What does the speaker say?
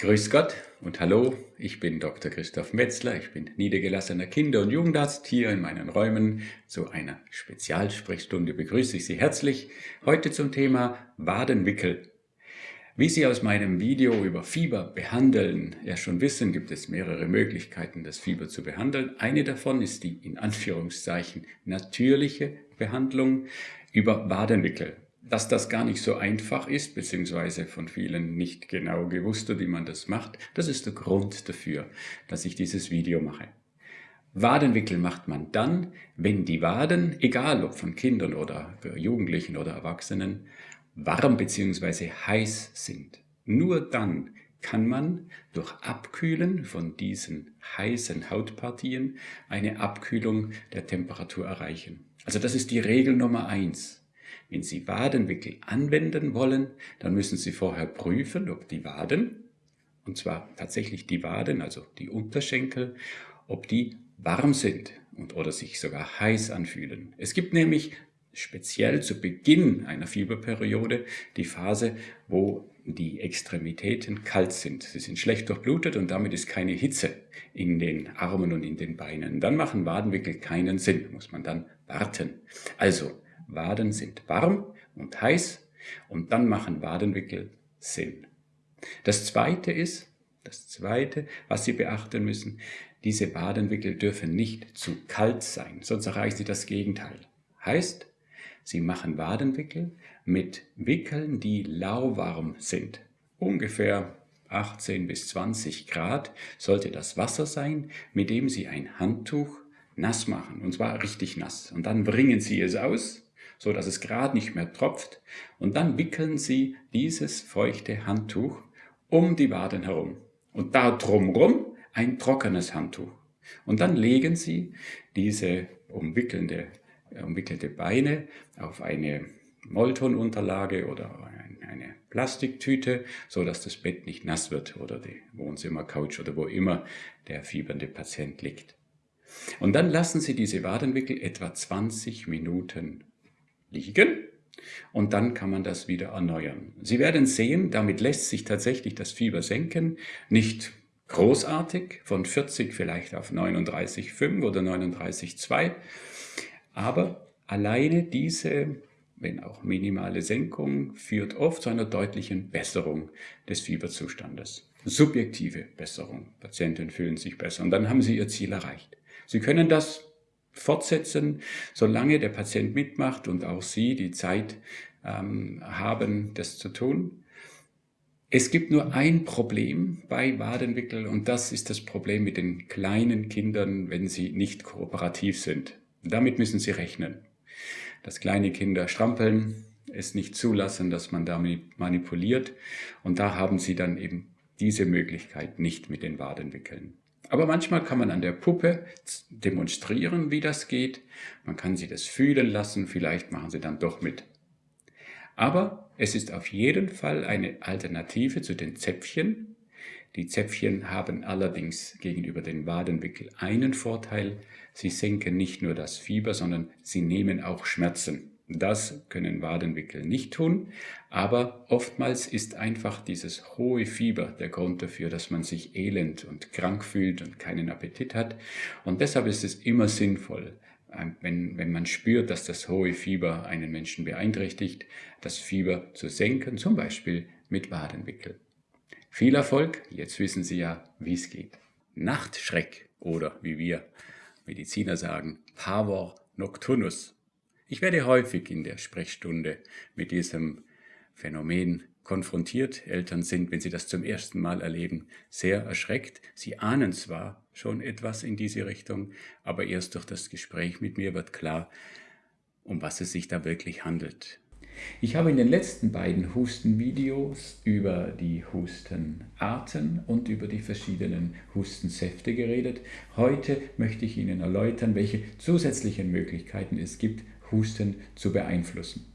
Grüß Gott und hallo, ich bin Dr. Christoph Metzler, ich bin niedergelassener Kinder- und Jugendarzt. Hier in meinen Räumen zu einer Spezialsprechstunde begrüße ich Sie herzlich. Heute zum Thema Wadenwickel. Wie Sie aus meinem Video über Fieber behandeln ja schon wissen, gibt es mehrere Möglichkeiten, das Fieber zu behandeln. Eine davon ist die in Anführungszeichen natürliche Behandlung über Wadenwickel dass das gar nicht so einfach ist, beziehungsweise von vielen nicht genau gewusst wie man das macht, das ist der Grund dafür, dass ich dieses Video mache. Wadenwickel macht man dann, wenn die Waden, egal ob von Kindern oder Jugendlichen oder Erwachsenen, warm bzw. heiß sind. Nur dann kann man durch Abkühlen von diesen heißen Hautpartien eine Abkühlung der Temperatur erreichen. Also das ist die Regel Nummer eins. Wenn Sie Wadenwickel anwenden wollen, dann müssen Sie vorher prüfen, ob die Waden, und zwar tatsächlich die Waden, also die Unterschenkel, ob die warm sind und oder sich sogar heiß anfühlen. Es gibt nämlich speziell zu Beginn einer Fieberperiode die Phase, wo die Extremitäten kalt sind. Sie sind schlecht durchblutet und damit ist keine Hitze in den Armen und in den Beinen. Dann machen Wadenwickel keinen Sinn, muss man dann warten. Also Waden sind warm und heiß und dann machen Wadenwickel Sinn. Das zweite ist, das zweite, was Sie beachten müssen, diese Wadenwickel dürfen nicht zu kalt sein, sonst erreichen Sie das Gegenteil. Heißt, Sie machen Wadenwickel mit Wickeln, die lauwarm sind. Ungefähr 18 bis 20 Grad sollte das Wasser sein, mit dem Sie ein Handtuch nass machen, und zwar richtig nass. Und dann bringen Sie es aus so dass es gerade nicht mehr tropft und dann wickeln Sie dieses feuchte Handtuch um die Waden herum und da drumrum ein trockenes Handtuch. Und dann legen Sie diese umwickelnde, umwickelte Beine auf eine Moltonunterlage oder eine Plastiktüte, so dass das Bett nicht nass wird oder die Wohnzimmercouch oder wo immer der fiebernde Patient liegt. Und dann lassen Sie diese Wadenwickel etwa 20 Minuten liegen und dann kann man das wieder erneuern. Sie werden sehen, damit lässt sich tatsächlich das Fieber senken, nicht großartig, von 40 vielleicht auf 39,5 oder 39,2, aber alleine diese, wenn auch minimale Senkung, führt oft zu einer deutlichen Besserung des Fieberzustandes. Subjektive Besserung. Patienten fühlen sich besser und dann haben sie ihr Ziel erreicht. Sie können das fortsetzen, solange der Patient mitmacht und auch Sie die Zeit ähm, haben, das zu tun. Es gibt nur ein Problem bei Wadenwickel und das ist das Problem mit den kleinen Kindern, wenn sie nicht kooperativ sind. Damit müssen Sie rechnen. Dass kleine Kinder strampeln, es nicht zulassen, dass man damit manipuliert und da haben Sie dann eben diese Möglichkeit nicht mit den Wadenwickeln. Aber manchmal kann man an der Puppe demonstrieren, wie das geht. Man kann sie das fühlen lassen, vielleicht machen sie dann doch mit. Aber es ist auf jeden Fall eine Alternative zu den Zäpfchen. Die Zäpfchen haben allerdings gegenüber den Wadenwickel einen Vorteil. Sie senken nicht nur das Fieber, sondern sie nehmen auch Schmerzen. Das können Wadenwickel nicht tun, aber oftmals ist einfach dieses hohe Fieber der Grund dafür, dass man sich elend und krank fühlt und keinen Appetit hat. Und deshalb ist es immer sinnvoll, wenn, wenn man spürt, dass das hohe Fieber einen Menschen beeinträchtigt, das Fieber zu senken, zum Beispiel mit Wadenwickel. Viel Erfolg, jetzt wissen Sie ja, wie es geht. Nachtschreck oder wie wir Mediziner sagen, Pavor nocturnus ich werde häufig in der Sprechstunde mit diesem Phänomen konfrontiert. Eltern sind, wenn sie das zum ersten Mal erleben, sehr erschreckt. Sie ahnen zwar schon etwas in diese Richtung, aber erst durch das Gespräch mit mir wird klar, um was es sich da wirklich handelt. Ich habe in den letzten beiden Hustenvideos über die Hustenarten und über die verschiedenen Hustensäfte geredet. Heute möchte ich Ihnen erläutern, welche zusätzlichen Möglichkeiten es gibt, Husten zu beeinflussen.